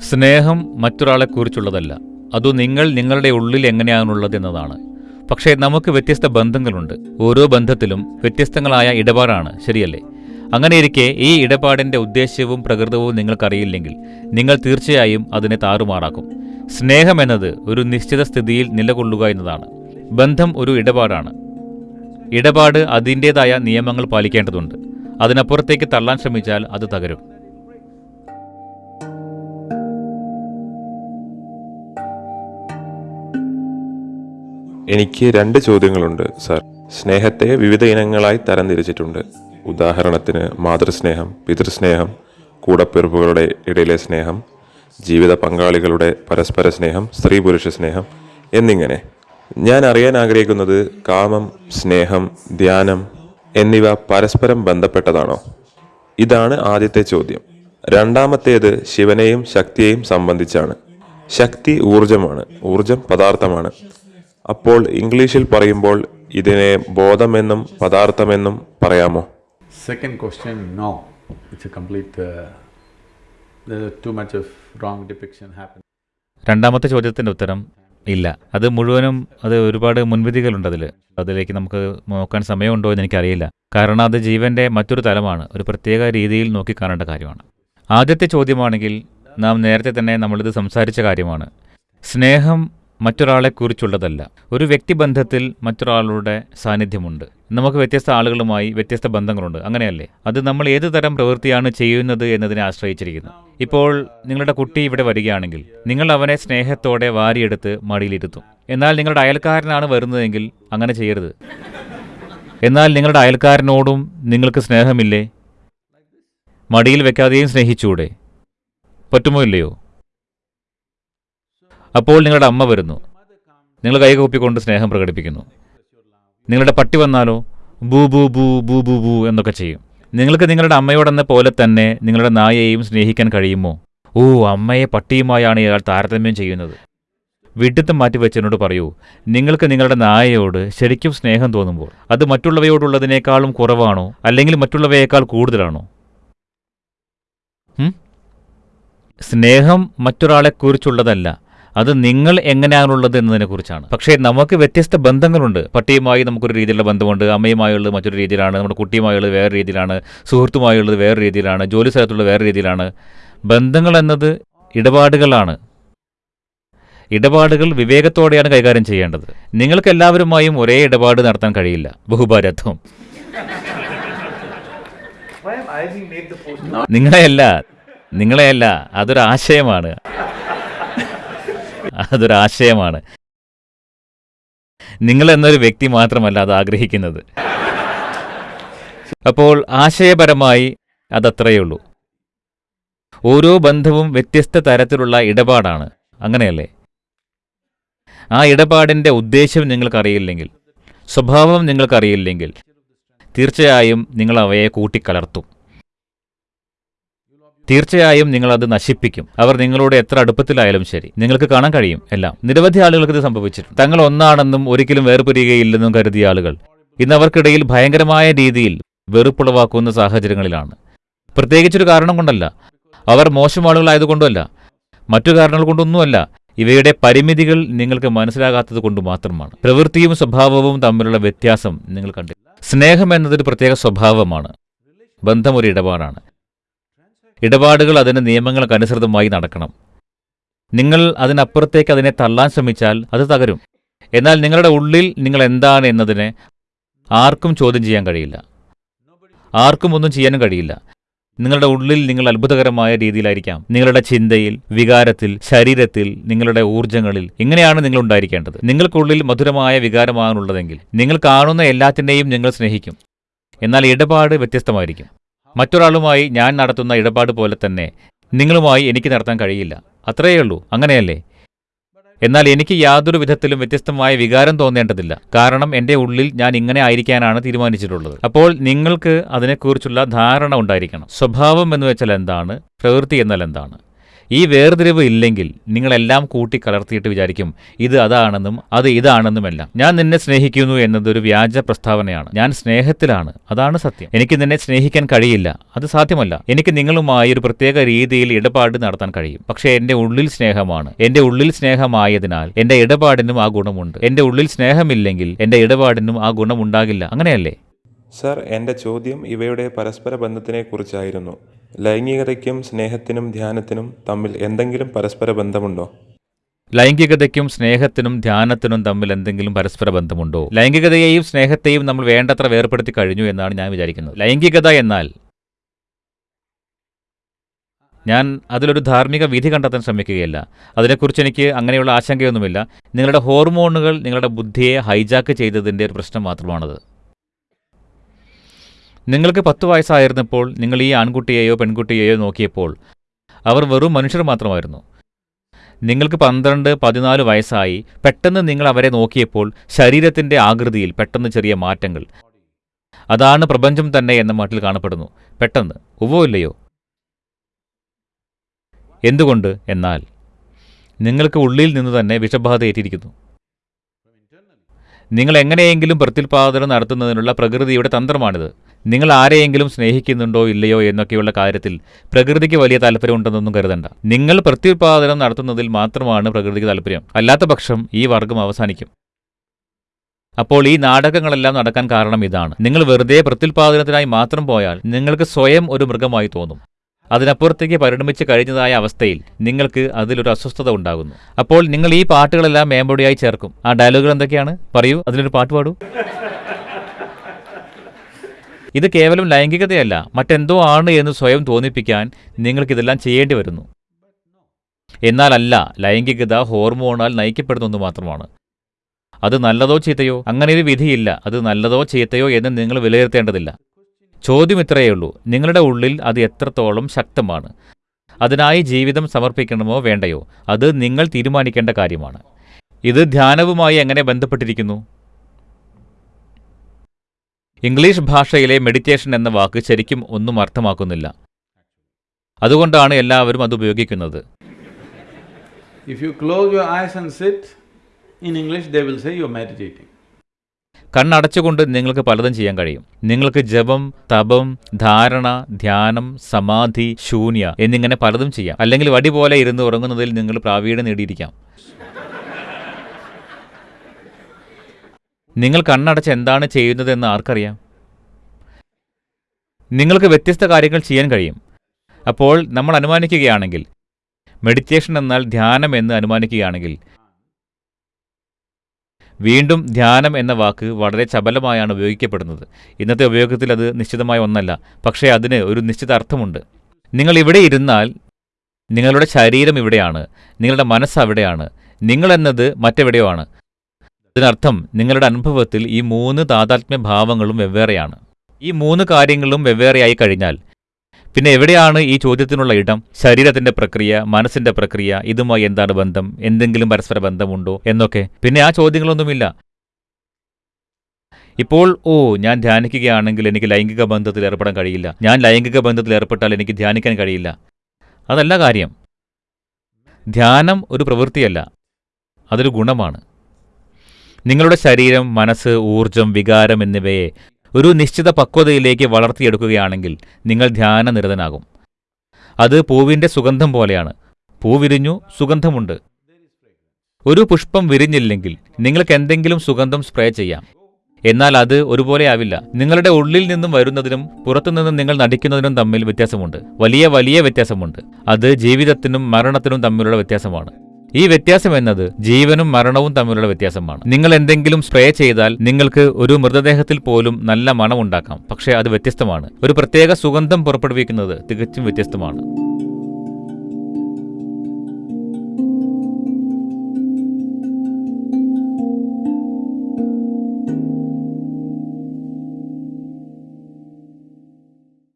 സ്നേഹം മറ്റൊരാളെക്കുറിച്ചുള്ളതല്ല. അതു നിങ്ങൾ നിങ്ങളുടെ ഉള്ളിൽ എങ്ങനെയാണുള്ളത് എന്നതാണ്. പക്ഷേ നമുക്ക് വ്യത്യസ്ത ബന്ധങ്ങളുണ്ട്. ഓരോ ബന്ധത്തിലും വ്യത്യസ്തങ്ങളായ ഇടപാടാണ് ശരിയല്ലേ? അങ്ങനെയിരിക്കെ ഈ ഇടപാടിന്റെ ഉദ്ദേശ്യവും പ്രകൃതവും നിങ്ങൾക്കറിയില്ലെങ്കിൽ നിങ്ങൾ തീർച്ചയായും അതിനെ താറുമാറാക്കും. സ്നേഹം എന്നത് ഒരു നിശ്ചിത സ്ഥിതിയിൽ നിലകൊള്ളുക എന്നതാണ്. ബന്ധം ഒരു ഇടപാടാണ്. ഇടപാട് അതിന്റേതായ നിയമങ്ങൾ പാലിക്കേണ്ടതുണ്ട്. അതിനപ്പുറത്തേക്ക് തള്ളാൻ ശ്രമിച്ചാൽ അത് തകരും. എനിക്ക് രണ്ട് ചോദ്യങ്ങളുണ്ട് സാർ. സ്നേഹത്തെ വിവിധ ഇനങ്ങളായി തരംതിരിച്ചിട്ടുണ്ട്. ഉദാഹരണത്തിന് മാതൃസ്നേഹം പിതൃസ്നേഹം കൂടപ്പിറപ്പുകളുടെ ഇടയിലെ സ്നേഹം ജീവിത പങ്കാളികളുടെ പരസ്പര സ്നേഹം സ്ത്രീ പുരുഷ സ്നേഹം എന്നിങ്ങനെ. ഞാൻ അറിയാൻ ആഗ്രഹിക്കുന്നത് കാമം സ്നേഹം ധ്യാനം എന്നിവ പരസ്പരം ബന്ധപ്പെട്ടതാണോ? ഇതാണ് ആദ്യത്തെ ചോദ്യം. രണ്ടാമത്തേത് ശിവനെയും ശക്തിയെയും സംബന്ധിച്ചാണ്. ശക്തി ഊർജമാണ് ഊർജം പദാർത്ഥമാണ്. അപ്പോൾ ഇംഗ്ലീഷിൽ പറയുമ്പോൾ ഇതിനെ ബോധമെന്നും പദാർത്ഥമെന്നും പറയാമോ? Second question no It's a complete there's too much of wrong depiction രണ്ടാമത്തെ ചോദ്യത്തിന്റെ ഉത്തരം ഇല്ല. അത് മുഴുവനും അത് ഒരുപാട് മുൻവിധികളുണ്ട് അതിൽ അതിലേക്ക് നമുക്ക് നോക്കാൻ സമയമുണ്ടോ എന്ന് എനിക്കറിയില്ല. കാരണം അത് ജീവന്റെ മറ്റൊരു തലമാണ്. ഒരു പ്രത്യേക രീതിയിൽ നോക്കി കാണേണ്ട കാര്യമാണ്. ആദ്യത്തെ ചോദ്യമാണെങ്കിൽ നാം നേരത്തെ തന്നെ നമ്മളിത് സംസാരിച്ച കാര്യമാണ്. സ്നേഹം മറ്റൊരാളെക്കുറിച്ചുള്ളതല്ല. ഒരു വ്യക്തിബന്ധത്തിൽ മറ്റൊരാളുടെ സാന്നിധ്യമുണ്ട്. നമുക്ക് വ്യത്യസ്ത ആളുകളുമായി വ്യത്യസ്ത ബന്ധങ്ങളുണ്ട്. അങ്ങനെയല്ലേ? അത് നമ്മൾ ഏത് തരം പ്രവൃത്തിയാണ് ചെയ്യുന്നത് എന്നതിനെ ആശ്രയിച്ചിരിക്കുന്നു. ഇപ്പോൾ നിങ്ങളുടെ കുട്ടി ഇവിടെ വരികയാണെങ്കിൽ നിങ്ങൾ അവനെ സ്നേഹത്തോടെ വാരിയെടുത്ത് മടിയിലിരുത്തും. എന്നാൽ നിങ്ങളുടെ അയൽക്കാരനാണ് വരുന്നതെങ്കിൽ അങ്ങനെ ചെയ്യരുത്. എന്നാൽ നിങ്ങളുടെ അയൽക്കാരനോടും നിങ്ങൾക്ക് സ്നേഹമില്ലേ? മടിയിൽ വെക്കാതെയും സ്നേഹിച്ചൂടെ? പറ്റുമോ ഇല്ലയോ? അപ്പോൾ നിങ്ങളുടെ അമ്മ വരുന്നു. നിങ്ങൾ കൈകൂപ്പിക്കൊണ്ട് സ്നേഹം പ്രകടിപ്പിക്കുന്നു. നിങ്ങളുടെ പട്ടി വന്നാലോ ബൂ ബൂ ബൂ ബൂ ബൂ ബൂ എന്നൊക്കെ ചെയ്യും. നിങ്ങൾക്ക് നിങ്ങളുടെ അമ്മയോടെന്ന പോലെ തന്നെ നിങ്ങളുടെ നായയെയും സ്നേഹിക്കാൻ കഴിയുമോ? ഓ അമ്മയെ പട്ടിയുമായാണ് ഇയാൾ താരതമ്യം ചെയ്യുന്നത്. വിഡിത്തം മാറ്റി എന്നോട് പറയൂ നിങ്ങൾക്ക് നിങ്ങളുടെ നായയോട് ശരിക്കും സ്നേഹം തോന്നുമ്പോൾ അത് മറ്റുള്ളവയോടുള്ളതിനേക്കാളും കുറവാണോ? അല്ലെങ്കിൽ മറ്റുള്ളവയേക്കാൾ കൂടുതലാണോ? സ്നേഹം മറ്റൊരാളെക്കുറിച്ചുള്ളതല്ല അത് നിങ്ങൾ എങ്ങനെയാണുള്ളത് എന്നതിനെക്കുറിച്ചാണ്. പക്ഷേ നമുക്ക് വ്യത്യസ്ത ബന്ധങ്ങളുണ്ട്. പട്ടിയുമായി നമുക്കൊരു രീതിയിലുള്ള ബന്ധമുണ്ട്. അമ്മയുമായുള്ളത് മറ്റൊരു രീതിയിലാണ്. നമ്മുടെ കുട്ടിയുമായുള്ളത് വേറെ രീതിയിലാണ്. സുഹൃത്തുമായുള്ളത് വേറെ രീതിയിലാണ്. ജോലി സ്ഥലത്തുള്ളത് വേറെ രീതിയിലാണ്. ബന്ധങ്ങൾ എന്നത് ഇടപാടുകളാണ്. ഇടപാടുകൾ വിവേകത്തോടെയാണ് കൈകാര്യം ചെയ്യേണ്ടത്. നിങ്ങൾക്ക് എല്ലാവരുമായും ഒരേ ഇടപാട് നടത്താൻ കഴിയില്ല. ബഹുഭാരത്വം നിങ്ങളെയല്ല നിങ്ങളെയല്ല അതൊരു ആശയമാണ് അതൊരു ആശയമാണ് നിങ്ങൾ എന്നൊരു വ്യക്തി മാത്രമല്ല അത് ആഗ്രഹിക്കുന്നത്. അപ്പോൾ ആശയപരമായി അതത്രയേ ഉള്ളൂ ഓരോ ബന്ധവും വ്യത്യസ്ത തരത്തിലുള്ള ഇടപാടാണ്. അങ്ങനെയല്ലേ? ആ ഇടപാടിന്റെ ഉദ്ദേശം നിങ്ങൾക്കറിയില്ലെങ്കിൽ സ്വഭാവം നിങ്ങൾക്കറിയില്ലെങ്കിൽ തീർച്ചയായും നിങ്ങൾ അവയെ കൂട്ടിക്കലർത്തും. തീർച്ചയായും നിങ്ങൾ അത് നശിപ്പിക്കും. അവർ നിങ്ങളോട് എത്ര അടുപ്പത്തിലായാലും ശരി. നിങ്ങൾക്ക് കാണാൻ കഴിയും എല്ലാം. നിരവധി ആളുകൾക്ക് ഇത് സംഭവിച്ചിട്ടുണ്ട്. തങ്ങൾ ഒന്നാണെന്നും ഒരിക്കലും വേർപിരിയുകയില്ലെന്നും കരുതിയ ആളുകൾ ഇന്ന് അവർക്കിടയിൽ ഭയങ്കരമായ രീതിയിൽ വെറുപ്പുളവാക്കുന്ന സാഹചര്യങ്ങളിലാണ്. പ്രത്യേകിച്ചൊരു കാരണം കൊണ്ടല്ല. അവർ മോശം ആളുകളായതുകൊണ്ടല്ല മറ്റു കാരണങ്ങൾ കൊണ്ടൊന്നുമല്ല. ഇവയുടെ പരിമിതികൾ നിങ്ങൾക്ക് മനസ്സിലാകാത്തത് കൊണ്ട് മാത്രമാണ്. പ്രവൃത്തിയും സ്വഭാവവും തമ്മിലുള്ള വ്യത്യാസം നിങ്ങൾ കണ്ടില്ല. സ്നേഹം എന്നതൊരു പ്രത്യേക സ്വഭാവമാണ്. ബന്ധം ഒരു ഇടപാടാണ്. ഇടപാടുകൾ അതിന്റെ നിയമങ്ങൾക്കനുസൃതമായി നടക്കണം. നിങ്ങൾ അതിനപ്പുറത്തേക്ക് അതിനെ തള്ളാൻ ശ്രമിച്ചാൽ അത് തകരും. എന്നാൽ നിങ്ങളുടെ ഉള്ളിൽ നിങ്ങൾ എന്താണ് എന്നതിനെ ആർക്കും ചോദ്യം ചെയ്യാൻ കഴിയില്ല. ആർക്കും ഒന്നും ചെയ്യാനും കഴിയില്ല. നിങ്ങളുടെ ഉള്ളിൽ നിങ്ങൾ അത്ഭുതകരമായ രീതിയിലായിരിക്കാം. നിങ്ങളുടെ ചിന്തയിൽ വികാരത്തിൽ ശരീരത്തിൽ നിങ്ങളുടെ ഊർജങ്ങളിൽ ഇങ്ങനെയാണ് നിങ്ങൾ ഉണ്ടായിരിക്കേണ്ടത്? നിങ്ങൾക്കുള്ളിൽ മധുരമായ വികാരമാണുള്ളതെങ്കിൽ നിങ്ങൾ കാണുന്ന എല്ലാത്തിനെയും നിങ്ങൾ സ്നേഹിക്കും. എന്നാൽ ഇടപാട് വ്യത്യസ്തമായിരിക്കും. മറ്റൊരാളുമായി ഞാൻ നടത്തുന്ന ഇടപാട് പോലെ തന്നെ നിങ്ങളുമായി എനിക്ക് നടത്താൻ കഴിയില്ല. അത്രയേ ഉള്ളൂ. അങ്ങനെയല്ലേ? എന്നാൽ എനിക്ക് യാതൊരു വിധത്തിലും വ്യത്യസ്തമായ വികാരം തോന്നേണ്ടതില്ല. കാരണം എന്റെ ഉള്ളിൽ ഞാൻ ഇങ്ങനെ ആയിരിക്കാനാണ് തീരുമാനിച്ചിട്ടുള്ളത്. അപ്പോൾ നിങ്ങൾക്ക് അതിനെക്കുറിച്ചുള്ള ധാരണ ഉണ്ടായിരിക്കണം. സ്വഭാവം എന്ന് വെച്ചാൽ എന്താണ്? പ്രവൃത്തി എന്നാൽ എന്താണ്? ഈ വേർതിരിവ് ഇല്ലെങ്കിൽ നിങ്ങളെല്ലാം കൂട്ടി കലർത്തിയിട്ട് വിചാരിക്കും ഇത് അതാണെന്നും അത് ഇതാണെന്നുമെല്ലാം. ഞാൻ നിന്നെ സ്നേഹിക്കുന്നു എന്നതൊരു വ്യാജ പ്രസ്താവനയാണ്. ഞാൻ സ്നേഹത്തിലാണ്. അതാണ് സത്യം. എനിക്ക് നിന്നെ സ്നേഹിക്കാൻ കഴിയില്ല. അത് സാധ്യമല്ല. എനിക്ക് നിങ്ങളുമായി ഒരു പ്രത്യേക രീതിയിൽ ഇടപാട് നടത്താൻ കഴിയും. പക്ഷേ എന്റെ ഉള്ളിൽ സ്നേഹമാണ്. എന്റെ ഉള്ളിൽ സ്നേഹമായതിനാൽ എന്റെ ഇടപാടിനും ആ ഗുണമുണ്ട്. എന്റെ ഉള്ളിൽ സ്നേഹമില്ലെങ്കിൽ എന്റെ ഇടപാടിനും ആ ഗുണമുണ്ടാകില്ല. അങ്ങനെയല്ലേ? സർ എന്റെ ചോദ്യം ഇവയുടെ പരസ്പര ബന്ധത്തിനെക്കുറിച്ചായിരുന്നു ലൈംഗികതയ്ക്കും സ്നേഹത്തിനും ധ്യാനത്തിനും തമ്മിൽ എന്തെങ്കിലും പരസ്പര ബന്ധമുണ്ടോ? ലൈംഗികതയ്ക്കും സ്നേഹത്തിനും ധ്യാനത്തിനും തമ്മിൽ എന്തെങ്കിലും പരസ്പര ബന്ധമുണ്ടോ? ലൈംഗികതയെയും സ്നേഹത്തെയും നമ്മൾ വേണ്ടത്ര വേർപ്പെടുത്തി കഴിഞ്ഞു എന്നാണ് ഞാൻ വിചാരിക്കുന്നത്. ലൈംഗികത എന്നാൽ ഞാൻ അതിലൊരു ധാർമ്മിക വിധി കണ്ടെത്താൻ ശ്രമിക്കുകയല്ല. അതിനെക്കുറിച്ച് എനിക്ക് അങ്ങനെയുള്ള ആശങ്കയൊന്നുമില്ല. നിങ്ങളുടെ ഹോർമോണുകൾ നിങ്ങളുടെ ബുദ്ധിയെ ഹൈജാക്ക് ചെയ്തതിന്റെ ഒരു പ്രശ്നം മാത്രമാണത്. നിങ്ങൾക്ക് പത്ത് വയസ്സായിരുന്നപ്പോൾ നിങ്ങൾ ഈ ആൺകുട്ടിയെയോ പെൺകുട്ടിയെയോ നോക്കിയപ്പോൾ അവർ വെറും മനുഷ്യർ മാത്രമായിരുന്നു. നിങ്ങൾക്ക് പന്ത്രണ്ട് പതിനാല് വയസ്സായി പെട്ടെന്ന് നിങ്ങൾ അവരെ നോക്കിയപ്പോൾ ശരീരത്തിന്റെ ആകൃതിയിൽ പെട്ടെന്ന് ചെറിയ മാറ്റങ്ങൾ. അതാണ് പ്രപഞ്ചം തന്നെ എന്ന മട്ടിൽ കാണപ്പെടുന്നു. പെട്ടെന്ന്. ഉവോ ഇല്ലയോ? എന്തുകൊണ്ട്? എന്നാൽ നിങ്ങൾക്ക് ഉള്ളിൽ നിന്ന് തന്നെ വിഷബാധ ഏറ്റിരിക്കുന്നു. നിങ്ങൾ എങ്ങനെയെങ്കിലും പ്രത്യുൽപാദനം നടത്തുന്നതിനുള്ള പ്രകൃതിയുടെ തന്ത്രമാണിത്. നിങ്ങൾ ആരെയെങ്കിലും സ്നേഹിക്കുന്നുണ്ടോ ഇല്ലയോ എന്നൊക്കെയുള്ള കാര്യത്തിൽ പ്രകൃതിക്ക് വലിയ താല്പര്യമുണ്ടെന്നൊന്നും കരുതണ്ട. നിങ്ങൾ പ്രത്യുത്പാദനം നടത്തുന്നതിൽ മാത്രമാണ് പ്രകൃതിക്ക് താല്പര്യം. അല്ലാത്ത പക്ഷം ഈ വർഗം അവസാനിക്കും. അപ്പോൾ ഈ നാടകങ്ങളെല്ലാം നടക്കാൻ കാരണം ഇതാണ്. നിങ്ങൾ വെറുതെ പ്രത്യുൽപാദനത്തിനായി മാത്രം പോയാൽ നിങ്ങൾക്ക് സ്വയം ഒരു മൃഗമായി തോന്നും. അതിനപ്പുറത്തേക്ക് പരിണമിച്ച് കഴിഞ്ഞതായ അവസ്ഥയിൽ നിങ്ങൾക്ക് അതിലൊരു അസ്വസ്ഥത ഉണ്ടാകുന്നു. അപ്പോൾ നിങ്ങൾ ഈ പാട്ടുകളെല്ലാം മേമ്പൊടിയായി ചേർക്കും. ആ ഡയലോഗുകൾ എന്തൊക്കെയാണ്? പറയൂ. അതിലൊരു പാട്ട് പാടൂ. ഇത് കേവലം ലൈംഗികതയല്ല. മറ്റെന്തോ ആണ് എന്ന് സ്വയം തോന്നിപ്പിക്കാൻ നിങ്ങൾക്കിതെല്ലാം ചെയ്യേണ്ടി വരുന്നു. എന്നാലല്ല ലൈംഗികത ഹോർമോണാൽ നയിക്കപ്പെടുന്ന ഒന്ന് മാത്രമാണ്. അത് നല്ലതോ ചീത്തയോ? അങ്ങനെ ഒരു വിധിയില്ല. അത് നല്ലതോ ചീത്തയോ എന്ന് നിങ്ങൾ വിലയിരുത്തേണ്ടതില്ല. ചോദ്യം ഇത്രയേ ഉള്ളൂ. നിങ്ങളുടെ ഉള്ളിൽ അത് എത്രത്തോളം ശക്തമാണ്? അതിനായി ജീവിതം സമർപ്പിക്കണമോ വേണ്ടയോ? അത് നിങ്ങൾ തീരുമാനിക്കേണ്ട കാര്യമാണ്. ഇത് ധ്യാനവുമായി എങ്ങനെ ബന്ധപ്പെട്ടിരിക്കുന്നു? ഇംഗ്ലീഷ് ഭാഷയിലെ മെഡിറ്റേഷൻ എന്ന വാക്ക് ശരിക്കും ഒന്നും അർത്ഥമാക്കുന്നില്ല. അതുകൊണ്ടാണ് എല്ലാവരും അത് ഉപയോഗിക്കുന്നത്. You close your eyes and sit, in English they will say you're meditating. കണ്ണടച്ചുകൊണ്ട് നിങ്ങൾക്ക് പലതും ചെയ്യാൻ കഴിയും. നിങ്ങൾക്ക് ജപം തപം ധാരണ ധ്യാനം സമാധി ശൂന്യ എന്നിങ്ങനെ പലതും ചെയ്യാം. അല്ലെങ്കിൽ വടി പോലെ ഇരുന്ന് ഉറങ്ങുന്നതിൽ നിങ്ങൾ പ്രാവീണ്യം നേടിയിരിക്കാം. നിങ്ങൾ കണ്ണടച്ച് എന്താണ് ചെയ്യുന്നതെന്ന് ആർക്കറിയാം? നിങ്ങൾക്ക് വ്യത്യസ്ത കാര്യങ്ങൾ ചെയ്യാൻ കഴിയും. അപ്പോൾ നമ്മൾ അനുമാനിക്കുകയാണെങ്കിൽ മെഡിറ്റേഷൻ എന്നാൽ ധ്യാനം എന്ന് അനുമാനിക്കുകയാണെങ്കിൽ വീണ്ടും ധ്യാനം എന്ന വാക്ക് വളരെ ചപലമായാണ് ഉപയോഗിക്കപ്പെടുന്നത്. ഇന്നത്തെ ഉപയോഗത്തിൽ അത് നിശ്ചിതമായ ഒന്നല്ല പക്ഷേ അതിന് ഒരു നിശ്ചിത അർത്ഥമുണ്ട്. നിങ്ങൾ ഇവിടെ ഇരുന്നാൽ നിങ്ങളുടെ ശരീരം ഇവിടെയാണ് നിങ്ങളുടെ മനസ്സ് അവിടെയാണ് നിങ്ങളെന്നത് മറ്റെവിടെയോ ആണ്. അതിനർത്ഥം നിങ്ങളുടെ അനുഭവത്തിൽ ഈ മൂന്ന് താതാത്മ്യ ഭാവങ്ങളും വെവ്വേറെയാണ്. ഈ മൂന്ന് കാര്യങ്ങളും വെവ്വേറെയായി കഴിഞ്ഞാൽ പിന്നെ എവിടെയാണ് ഈ ചോദ്യത്തിനുള്ള ഇടം? ശരീരത്തിന്റെ പ്രക്രിയ മനസ്സിന്റെ പ്രക്രിയ ഇതുമായി എന്താണ് ബന്ധം? എന്തെങ്കിലും പരസ്പര ബന്ധമുണ്ടോ എന്നൊക്കെ. പിന്നെ ആ ചോദ്യങ്ങളൊന്നുമില്ല. ഇപ്പോൾ ഓ ഞാൻ ധ്യാനിക്കുകയാണെങ്കിൽ എനിക്ക് ലൈംഗിക ബന്ധത്തിൽ ഏർപ്പെടാൻ കഴിയില്ല. ഞാൻ ലൈംഗിക ബന്ധത്തിൽ ഏർപ്പെട്ടാൽ എനിക്ക് ധ്യാനിക്കാൻ കഴിയില്ല. അതല്ല കാര്യം. ധ്യാനം ഒരു പ്രവൃത്തിയല്ല. അതൊരു ഗുണമാണ്. നിങ്ങളുടെ ശരീരം മനസ്സ് ഊർജം വികാരം എന്നിവയെ ഒരു നിശ്ചിത പക്വതയിലേക്ക് വളർത്തിയെടുക്കുകയാണെങ്കിൽ നിങ്ങൾ ധ്യാനനിരതനാകും. അത് പൂവിന്റെ സുഗന്ധം പോലെയാണ്. പൂ വിരിഞ്ഞു സുഗന്ധമുണ്ട്. ഒരു പുഷ്പം വിരിഞ്ഞില്ലെങ്കിൽ നിങ്ങൾക്ക് എന്തെങ്കിലും സുഗന്ധം സ്പ്രേ ചെയ്യാം. എന്നാൽ അത് ഒരുപോലെ ആവില്ല. നിങ്ങളുടെ ഉള്ളിൽ നിന്നും വരുന്നതിനും പുറത്തുനിന്നും നിങ്ങൾ നടിക്കുന്നതിനും തമ്മിൽ വ്യത്യാസമുണ്ട്. വലിയ വലിയ വ്യത്യാസമുണ്ട്. അത് ജീവിതത്തിനും മരണത്തിനും തമ്മിലുള്ള വ്യത്യാസമാണ്. ഈ വ്യത്യാസം എന്നത് ജീവനും മരണവും തമ്മിലുള്ള വ്യത്യാസമാണ്. നിങ്ങൾ എന്തെങ്കിലും സ്പ്രേ ചെയ്താൽ നിങ്ങൾക്ക് ഒരു മൃതദേഹത്തിൽ പോലും നല്ല മണമുണ്ടാക്കാം. പക്ഷേ അത് വ്യത്യസ്തമാണ്. ഒരു പ്രത്യേക സുഗന്ധം പുറപ്പെടുവിക്കുന്നത് തികച്ചും വ്യത്യസ്തമാണ്.